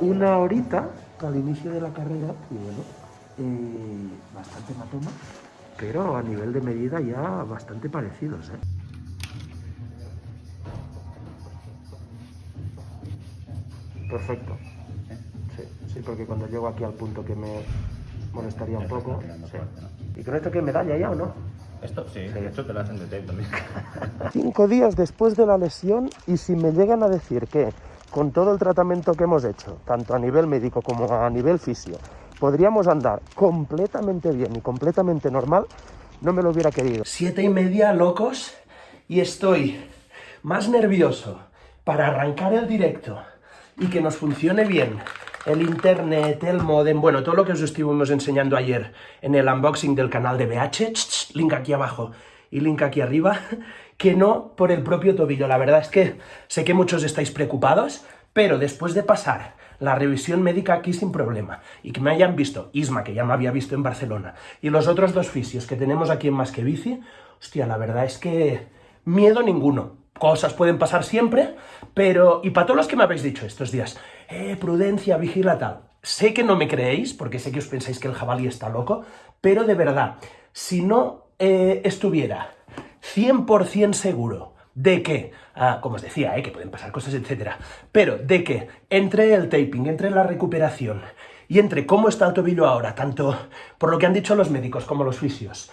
Una horita al inicio de la carrera y bueno, eh, bastante matoma, pero a nivel de medida ya bastante parecidos. ¿eh? Perfecto. Sí, sí, porque cuando llego aquí al punto que me molestaría un poco. sí. ¿Y con esto qué medalla ya o no? Esto sí, de hecho te lo hacen de tape también. Cinco días después de la lesión y si me llegan a decir que con todo el tratamiento que hemos hecho, tanto a nivel médico como a nivel fisio, podríamos andar completamente bien y completamente normal, no me lo hubiera querido. Siete y media, locos, y estoy más nervioso para arrancar el directo y que nos funcione bien el internet, el modem, bueno, todo lo que os estuvimos enseñando ayer en el unboxing del canal de BH, link aquí abajo y link aquí arriba, que no por el propio tobillo. La verdad es que sé que muchos estáis preocupados, pero después de pasar la revisión médica aquí sin problema, y que me hayan visto, Isma, que ya me había visto en Barcelona, y los otros dos fisios que tenemos aquí en Más que Bici, hostia, la verdad es que miedo ninguno. Cosas pueden pasar siempre, pero... Y para todos los que me habéis dicho estos días, eh, prudencia, vigila tal. Sé que no me creéis, porque sé que os pensáis que el jabalí está loco, pero de verdad, si no eh, estuviera 100% seguro de que, ah, como os decía, eh, que pueden pasar cosas, etcétera, pero de que entre el taping, entre la recuperación y entre cómo está el tobillo ahora, tanto por lo que han dicho los médicos como los fisios,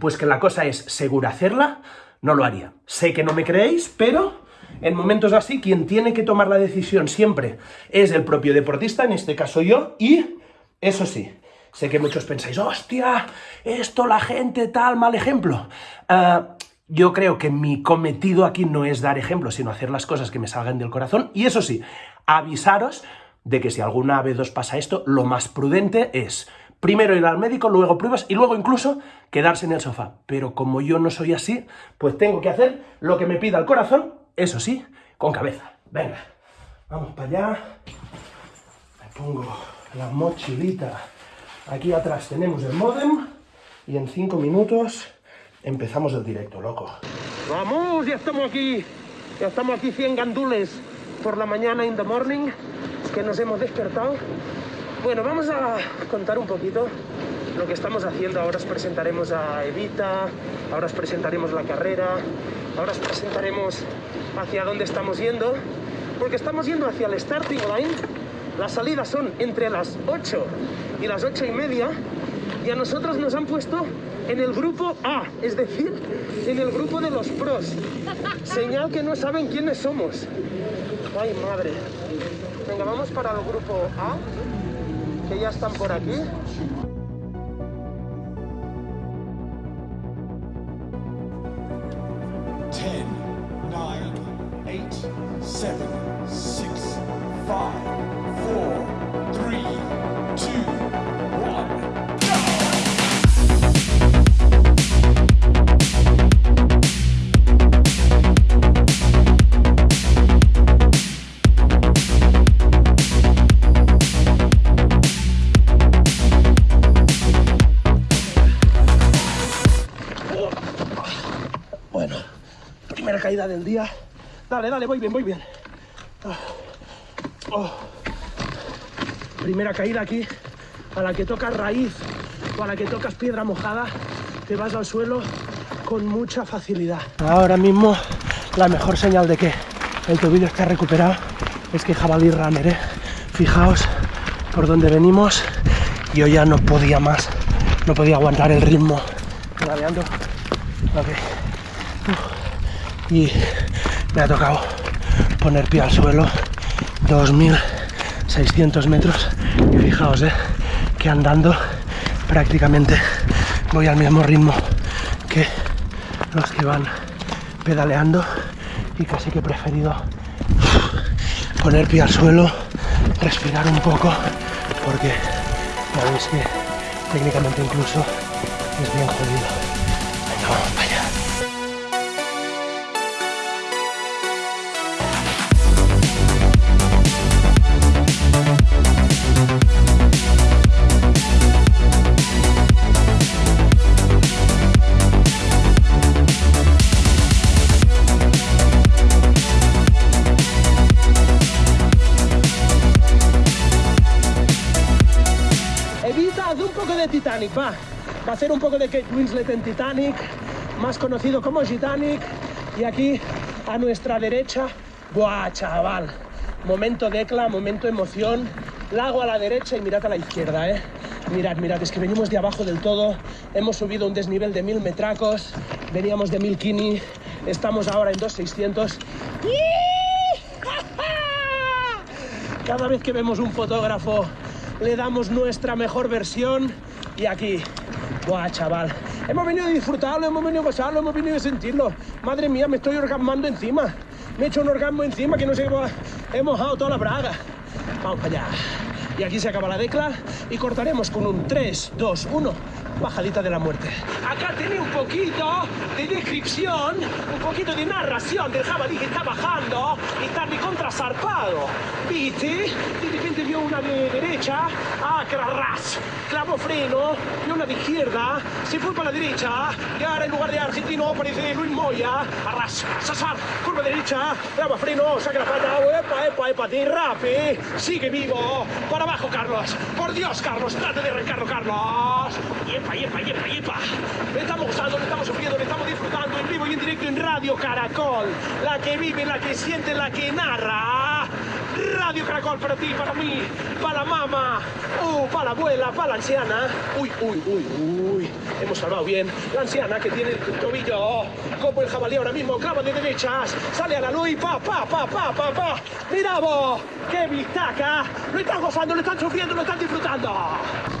pues que la cosa es segura hacerla, no lo haría. Sé que no me creéis, pero en momentos así quien tiene que tomar la decisión siempre es el propio deportista, en este caso yo, y eso sí, sé que muchos pensáis, hostia, esto la gente tal, mal ejemplo. Ah, yo creo que mi cometido aquí no es dar ejemplo, sino hacer las cosas que me salgan del corazón. Y eso sí, avisaros de que si alguna vez os pasa esto, lo más prudente es primero ir al médico, luego pruebas y luego incluso quedarse en el sofá. Pero como yo no soy así, pues tengo que hacer lo que me pida el corazón, eso sí, con cabeza. Venga, vamos para allá. Me pongo la mochilita. Aquí atrás tenemos el modem y en cinco minutos empezamos el directo, loco. ¡Vamos! Ya estamos aquí. Ya estamos aquí 100 gandules por la mañana in the morning, que nos hemos despertado. Bueno, vamos a contar un poquito lo que estamos haciendo. Ahora os presentaremos a Evita, ahora os presentaremos la carrera, ahora os presentaremos hacia dónde estamos yendo, porque estamos yendo hacia el starting line. Las salidas son entre las 8 y las 8 y media, y a nosotros nos han puesto en el grupo A, es decir, en el grupo de los pros. Señal que no saben quiénes somos. Ay, madre. Venga, vamos para el grupo A, que ya están por aquí. Ten, nine, eight, seven, six, five, Bueno, primera caída del día. Dale, dale, voy bien, voy bien. Ah. Oh. Primera caída aquí, a la que tocas raíz o a la que tocas piedra mojada, te vas al suelo con mucha facilidad. Ahora mismo la mejor señal de que el tobillo está recuperado es que jabalí runner, ¿eh? Fijaos por dónde venimos, yo ya no podía más, no podía aguantar el ritmo. Pedaleando. Ok y me ha tocado poner pie al suelo 2600 metros. Y fijaos eh, que andando prácticamente voy al mismo ritmo que los que van pedaleando. Y casi que he preferido poner pie al suelo respirar un poco porque ya veis que técnicamente incluso es bien jodido Va a hacer un poco de Kate Winslet en Titanic, más conocido como Titanic. Y aquí, a nuestra derecha, ¡buah, chaval! Momento decla, momento emoción. Lago a la derecha y mirad a la izquierda, ¿eh? Mirad, mirad, es que venimos de abajo del todo. Hemos subido un desnivel de mil metracos. Veníamos de mil kini. Estamos ahora en 2600. Cada vez que vemos un fotógrafo, le damos nuestra mejor versión. Y aquí, ¡buah, chaval! Hemos venido a disfrutarlo, hemos venido a gozarlo, hemos venido a sentirlo. Madre mía, me estoy orgasmando encima. Me he hecho un orgasmo encima que no sé cómo he mojado toda la braga. Vamos allá. Y aquí se acaba la decla y cortaremos con un 3, 2, 1, bajadita de la muerte. Acá tiene un poquito de descripción, un poquito de narración del jabalí que está bajando y está de contra zarpado. ¿Viste? De repente vio una de derecha, ah, que era ras, clavó freno, vio una de izquierda, se fue para la derecha. Y ahora en lugar de argentino aparece Luis Moya, arras, sasar, curva derecha, clava freno, saca la pata, epa, epa, epa, derrape, sigue vivo, para abajo Carlos, por Dios Carlos, trate de arrancarlo Carlos, yepa, le estamos gozando, le estamos sufriendo, le estamos disfrutando en vivo y en directo en Radio Caracol, la que vive, la que siente, la que narra, Radio Caracol para ti, para mí, para la mamá, uh, para la abuela, para la anciana, uy, uy, uy, uy, hemos salvado bien, la anciana que tiene el tobillo como el jabalí ahora mismo, clava de derechas, sale a la luz y pa, pa, pa, pa, pa, pa, mira vos, qué vistaca, lo están gozando, lo están sufriendo, lo están disfrutando.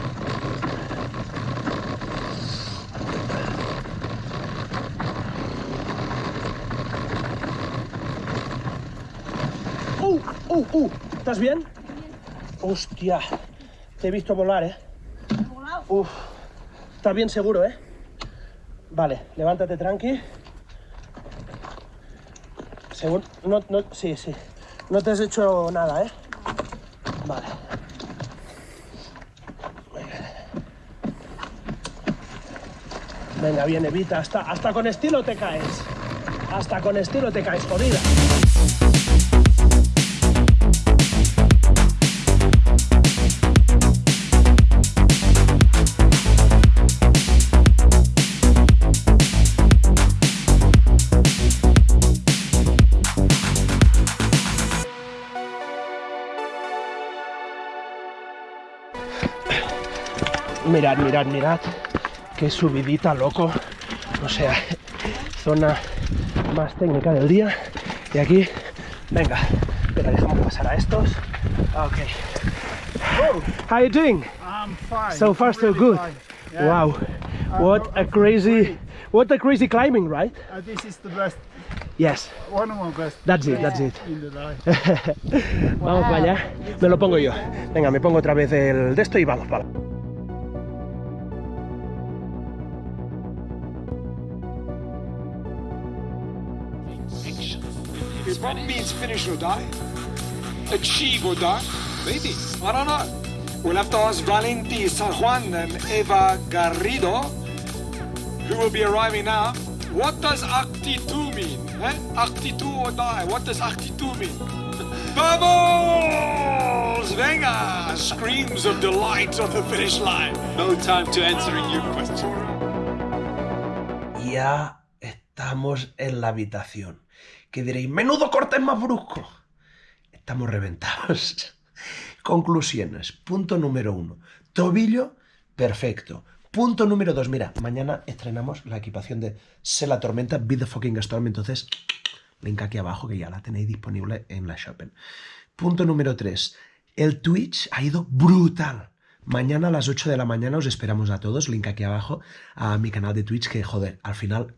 Uh, uh, ¿estás bien? Hostia, te he visto volar, ¿eh? Uf, estás bien seguro, ¿eh? Vale, levántate tranqui. Según, no, no, sí, sí. No te has hecho nada, ¿eh? Vale. Venga, bien, evita. Hasta, hasta con estilo te caes. Hasta con estilo te caes, jodida. Mirad, mirad, mirad. Qué subidita, loco. O sea, zona más técnica del día. Y aquí, venga, espera, dejamos pasar a estos. Ok. How you doing? I'm fine. So far, so Really good. Yeah. Wow. What a crazy, what a crazy climbing, right? Uh, this is the best, Yes, one of my best that's it, that's it. Vamos para allá. Me lo pongo yo. Venga, me pongo otra vez el de esto y vamos para. If what means finish or die? Achieve or die? Maybe. I don't know. We'll have to ask Valenti San Juan and Eva Garrido, who will be arriving now. What does Acti 2 mean? Eh? Acti 2 or die? What does Acti 2 mean? Bubbles! Venga! Screams of delight on the finish line. No time to answering your question. Ya estamos en la habitación. Que diréis, menudo corte más brusco. Estamos reventados. Conclusiones. Punto número uno. Tobillo, perfecto. Punto número dos. Mira, mañana estrenamos la equipación de Se la Tormenta, Be the Fucking Storm. Entonces, link aquí abajo que ya la tenéis disponible en la Shopping. Punto número tres. El Twitch ha ido brutal. Mañana a las 8 de la mañana os esperamos a todos. Link aquí abajo a mi canal de Twitch que, joder, al final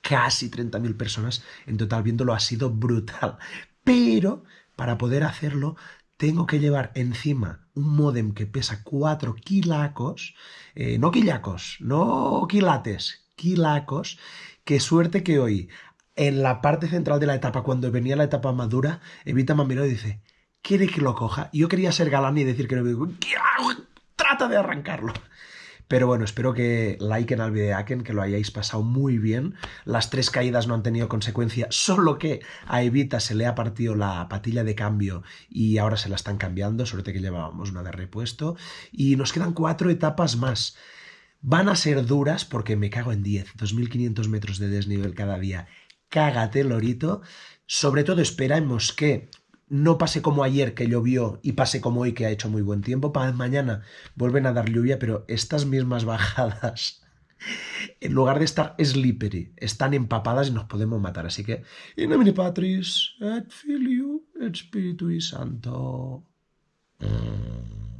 casi 30.000 personas en total viéndolo, ha sido brutal. Pero para poder hacerlo tengo que llevar encima un modem que pesa 4 kilacos, eh, no quillacos, no quilates, kilacos, que suerte que hoy en la parte central de la etapa, cuando venía la etapa madura, Evita me dice, ¿quiere que lo coja? Yo quería ser galán y decir que no, "¿Qué trata de arrancarlo. Pero bueno, espero que liken al videaken, que lo hayáis pasado muy bien. Las tres caídas no han tenido consecuencia, solo que a Evita se le ha partido la patilla de cambio y ahora se la están cambiando, suerte que llevábamos una de repuesto. Y nos quedan cuatro etapas más. Van a ser duras porque me cago en 10, 2.500 metros de desnivel cada día. Cágate, lorito. Sobre todo esperamos que no pase como ayer que llovió y pase como hoy que ha hecho muy buen tiempo. Para mañana vuelven a dar lluvia, pero estas mismas bajadas, en lugar de estar slippery, están empapadas y nos podemos matar. Así que, in nomine Patris, et Filio, et Spiritui Santo. Mm.